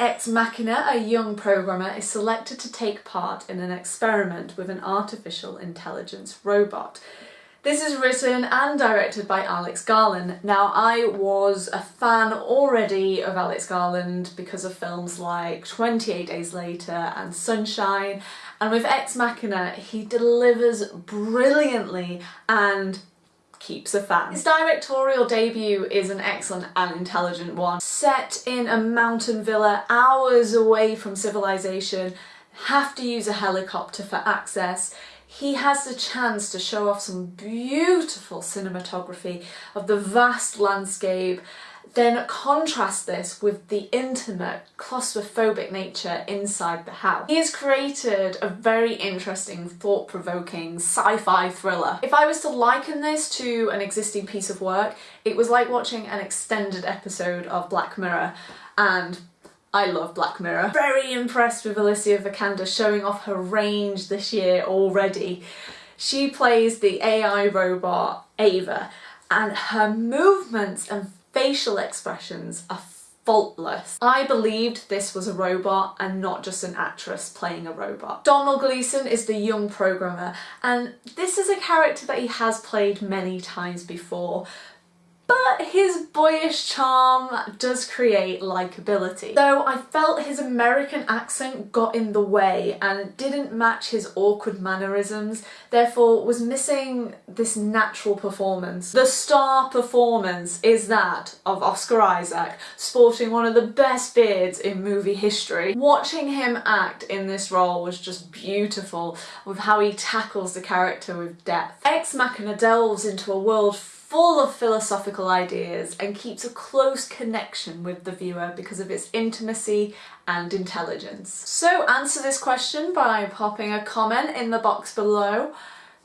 Ex Machina, a young programmer is selected to take part in an experiment with an artificial intelligence robot. This is written and directed by Alex Garland. Now I was a fan already of Alex Garland because of films like 28 Days Later and Sunshine and with Ex Machina he delivers brilliantly and keeps a fan. His directorial debut is an excellent and intelligent one. Set in a mountain villa hours away from civilization, have to use a helicopter for access, he has the chance to show off some beautiful cinematography of the vast landscape then contrast this with the intimate, claustrophobic nature inside the house. He has created a very interesting, thought-provoking sci-fi thriller. If I was to liken this to an existing piece of work, it was like watching an extended episode of Black Mirror and I love Black Mirror. Very impressed with Alicia Vikander showing off her range this year already. She plays the AI robot Ava and her movements and facial expressions are faultless. I believed this was a robot and not just an actress playing a robot. Domhnall Gleeson is the young programmer and this is a character that he has played many times before but his boyish charm does create likability. Though I felt his American accent got in the way and didn't match his awkward mannerisms, therefore was missing this natural performance. The star performance is that of Oscar Isaac, sporting one of the best beards in movie history. Watching him act in this role was just beautiful with how he tackles the character with depth. Ex Machina delves into a world full of philosophical ideas and keeps a close connection with the viewer because of its intimacy and intelligence. So answer this question by popping a comment in the box below.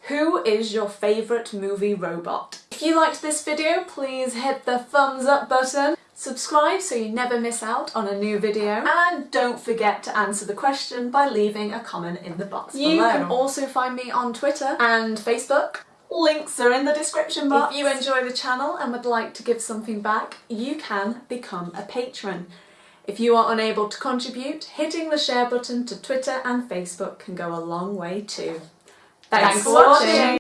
Who is your favourite movie robot? If you liked this video, please hit the thumbs up button, subscribe so you never miss out on a new video, and don't forget to answer the question by leaving a comment in the box you below. You can also find me on Twitter and Facebook Links are in the description box. If you enjoy the channel and would like to give something back, you can become a patron. If you are unable to contribute, hitting the share button to Twitter and Facebook can go a long way too. Thanks, Thanks for watching. watching.